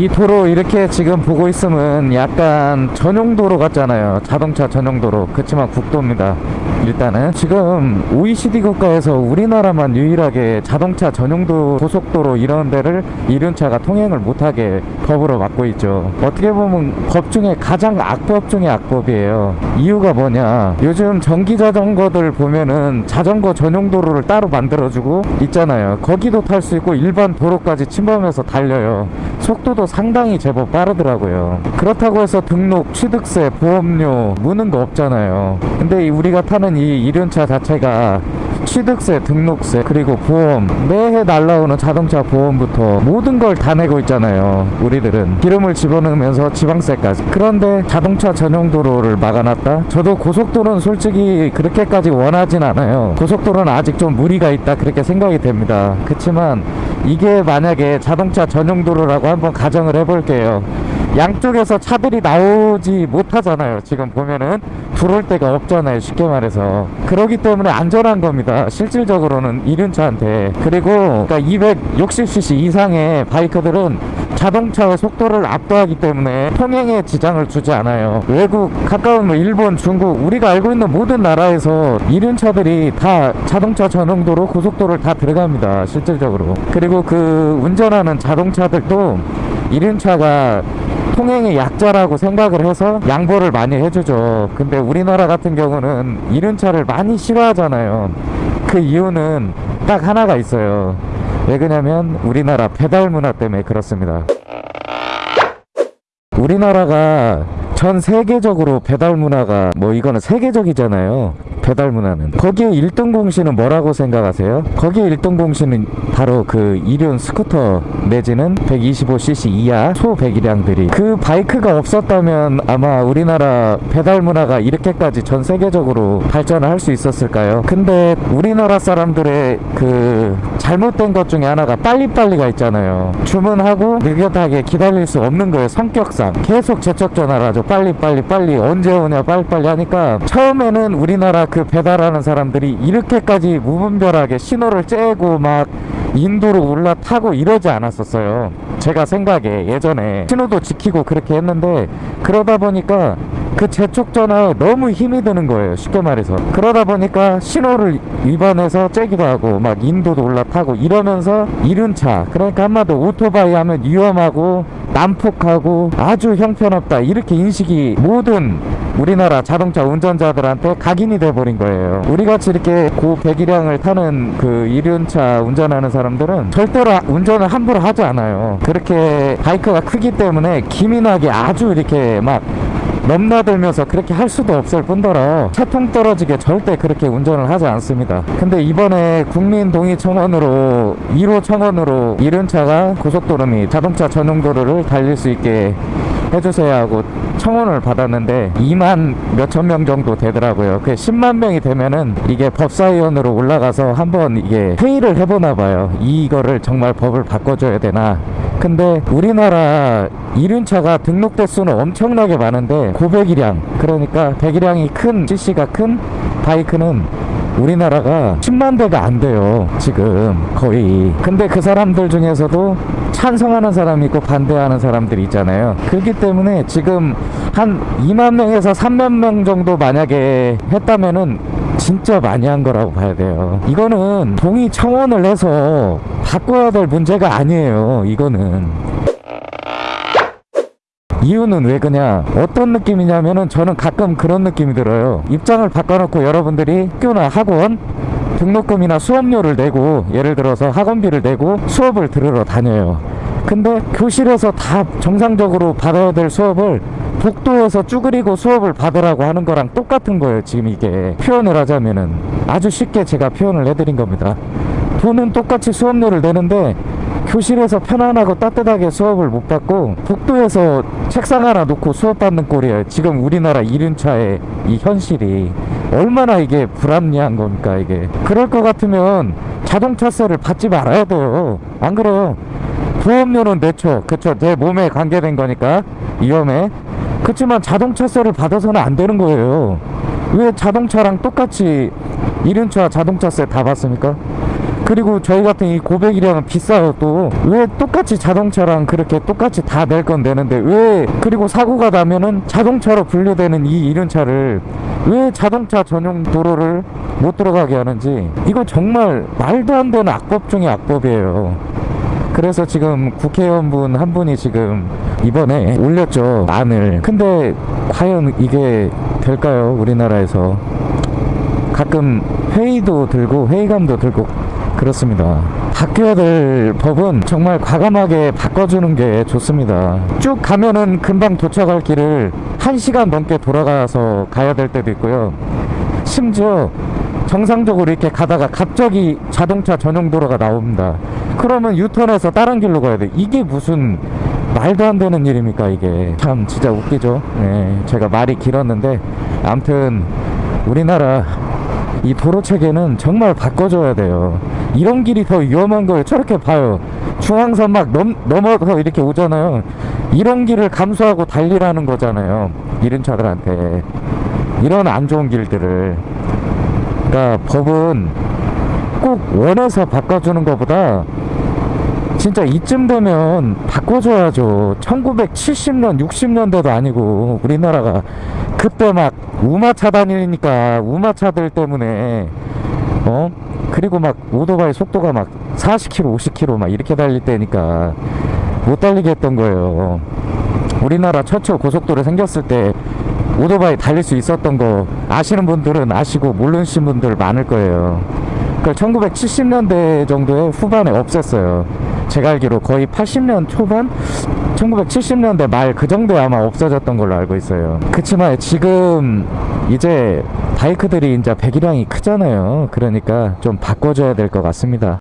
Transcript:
이 도로 이렇게 지금 보고 있으면 약간 전용도로 같잖아요. 자동차 전용도로. 그렇지만 국도입니다. 일단은 지금 OECD 국가에서 우리나라만 유일하게 자동차 전용도 고속도로 이런 데를 이륜차가 통행을 못하게 법으로 막고 있죠. 어떻게 보면 법 중에 가장 악법 중에 악법이에요. 이유가 뭐냐? 요즘 전기 자전거들 보면은 자전거 전용 도로를 따로 만들어주고 있잖아요. 거기도 탈 수 있고 일반 도로까지 침범해서 달려요 속도도 상당히 제법 빠르더라고요. 그렇다고 해서 등록 취득세 보험료 무는 거 없잖아요. 근데 이 우리가 타는 이 이륜차 자체가 취득세, 등록세, 그리고 보험 매해 날라오는 자동차 보험부터 모든 걸 다 내고 있잖아요 우리들은. 기름을 집어넣으면서 지방세까지. 그런데 자동차 전용 도로를 막아놨다? 저도 고속도로는 솔직히 그렇게까지 원하진 않아요. 고속도로는 아직 좀 무리가 있다 그렇게 생각이 됩니다. 그렇지만 이게 만약에 자동차 전용 도로라고 한번 가정을 해볼게요. 양쪽에서 차들이 나오지 못하잖아요. 지금 보면은 들어올 데가 없잖아요 쉽게 말해서. 그러기 때문에 안전한 겁니다. 실질적으로는 이륜차한테. 그리고 그러니까 260cc 이상의 바이크들은 자동차의 속도를 압도하기 때문에 통행에 지장을 주지 않아요. 외국 가까운 뭐 일본 중국 우리가 알고 있는 모든 나라에서 이륜차들이 다 자동차 전용도로 고속도로를 다 들어갑니다 실질적으로. 그리고 그 운전하는 자동차들도 이륜차가 통행의 약자라고 생각을 해서 양보를 많이 해주죠. 근데 우리나라 같은 경우는 이륜차를 많이 싫어하잖아요. 그 이유는 딱 하나가 있어요 왜 그러냐면 우리나라 배달 문화 때문에 그렇습니다. 우리나라가 전 세계적으로 배달 문화가 뭐 이거는 세계적이잖아요 배달 문화는 거기에 1등 공신은 뭐라고 생각하세요? 거기에 1등 공신은 바로 그 이륜 스쿠터 내지는 125cc 이하 소배기량들이 그 바이크가 없었다면 아마 우리나라 배달 문화가 이렇게까지 전 세계적으로 발전을 할 수 있었을까요? 근데 우리나라 사람들의 그 잘못된 것 중에 하나가 빨리빨리가 있잖아요 주문하고 느긋하게 기다릴 수 없는 거예요 성격상 계속 재촉 전화를 하죠 빨리 빨리 빨리 언제 오냐 빨리 빨리 하니까 처음에는 우리나라 그 배달하는 사람들이 이렇게까지 무분별하게 신호를 째고 막 인도로 올라타고 이러지 않았었어요. 제가 생각에 예전에 신호도 지키고 그렇게 했는데 그러다 보니까 그 재촉 전화에 너무 힘이 드는 거예요 쉽게 말해서. 그러다 보니까 신호를 위반해서 째기도 하고 막 인도도 올라타고 이러면서 이륜차 그러니까 한마디로 오토바이 하면 위험하고 난폭하고 아주 형편없다. 이렇게 인식이 모든 우리나라 자동차 운전자들한테 각인이 돼버린 거예요. 우리같이 이렇게 고 배기량을 타는 그 이륜차 운전하는 사람들은 절대로 운전을 함부로 하지 않아요. 그렇게 바이크가 크기 때문에 기민하게 아주 이렇게 막 넘나들면서 그렇게 할 수도 없을 뿐더러 채통 떨어지게 절대 그렇게 운전을 하지 않습니다. 근데 이번에 국민 동의 청원으로 1호 청원으로 이륜차가 고속도로 및 자동차 전용 도로를 달릴 수 있게 해주세요 하고 청원을 받았는데 2만 몇천 명 정도 되더라고요. 그 10만 명이 되면은 이게 법사위원으로 올라가서 한번 이게 회의를 해보나 봐요. 이거를 정말 법을 바꿔줘야 되나 근데 우리나라 이륜차가 등록 대 수는 엄청나게 많은데 고배기량. 그러니까 배기량이 큰 CC가 큰 바이크는 우리나라가 10만 대가 안 돼요 지금 거의. 근데 그 사람들 중에서도 찬성하는 사람이 있고 반대하는 사람들이 있잖아요. 그렇기 때문에 지금 한 2만 명에서 3만 명 정도 만약에 했다면은 진짜 많이 한 거라고 봐야 돼요. 이거는 동의 청원을 해서 바꿔야 될 문제가 아니에요 이거는. 이유는 왜 그냐 어떤 느낌이냐면은 저는 가끔 그런 느낌이 들어요. 입장을 바꿔놓고 여러분들이 학교나 학원 등록금이나 수업료를 내고 예를 들어서 학원비를 내고 수업을 들으러 다녀요. 근데 교실에서 다 정상적으로 받아야 될 수업을 복도에서 쭈그리고 수업을 받으라고 하는 거랑 똑같은 거예요 지금 이게. 표현을 하자면은 아주 쉽게 제가 표현을 해드린 겁니다. 돈은 똑같이 수업료를 내는데 교실에서 편안하고 따뜻하게 수업을 못 받고 복도에서 책상 하나 놓고 수업 받는 꼴이에요. 지금 우리나라 이륜차의 이 현실이. 얼마나 이게 불합리한 겁니까 이게. 그럴 것 같으면 자동차세를 받지 말아야 돼요. 안 그래요? 보험료는 내죠 그쵸? 내 몸에 관계된 거니까. 위험해 그렇지만 자동차세를 받아서는 안 되는 거예요. 왜 자동차랑 똑같이 이륜차 자동차세 다 받습니까? 그리고 저희 같은 이 고백이량은 비싸요 또. 왜 똑같이 자동차랑 그렇게 똑같이 다 낼건 내는데 왜 그리고 사고가 나면은 자동차로 분류되는 이 이륜차를 왜 자동차 전용 도로를 못 들어가게 하는지. 이거 정말 말도 안 되는 악법 중에 악법이에요. 그래서 지금 국회의원분 한 분이 지금 이번에 올렸죠 안을. 근데 과연 이게 될까요 우리나라에서? 가끔 회의도 들고 회의감도 들고 그렇습니다. 바뀌어야 될 법은 정말 과감하게 바꿔주는 게 좋습니다. 쭉 가면은 금방 도착할 길을 한시간 넘게 돌아가서 가야 될 때도 있고요. 심지어 정상적으로 이렇게 가다가 갑자기 자동차 전용 도로가 나옵니다. 그러면 유턴해서 다른 길로 가야 돼. 이게 무슨 말도 안 되는 일입니까 이게? 참 진짜 웃기죠? 네, 제가 말이 길었는데 암튼 우리나라 이 도로 체계는 정말 바꿔줘야 돼요. 이런 길이 더 위험한 걸 저렇게 봐요. 중앙선 막 넘, 넘어서 이렇게 오잖아요. 이런 길을 감수하고 달리라는 거잖아요 이륜차들한테. 이런 안 좋은 길들을. 그러니까 법은 꼭 원해서 바꿔주는 것보다 진짜 이쯤 되면 바꿔줘야죠. 1970년, 60년대도 아니고 우리나라가 그때 막 우마차 다니니까 우마차들 때문에 어 그리고 막 오토바이 속도가 막 40km, 50km 막 이렇게 달릴 때니까 못 달리게 했던 거예요. 우리나라 최초 고속도로 생겼을 때 오토바이 달릴 수 있었던 거 아시는 분들은 아시고 모르시는 분들 많을 거예요. 그 1970년대 정도에 후반에 없앴어요. 제가 알기로 거의 80년 초반? 1970년대 말 그 정도에 아마 없어졌던 걸로 알고 있어요. 그치만 지금 이제 바이크들이 이제 배기량이 크잖아요. 그러니까 좀 바꿔줘야 될 것 같습니다.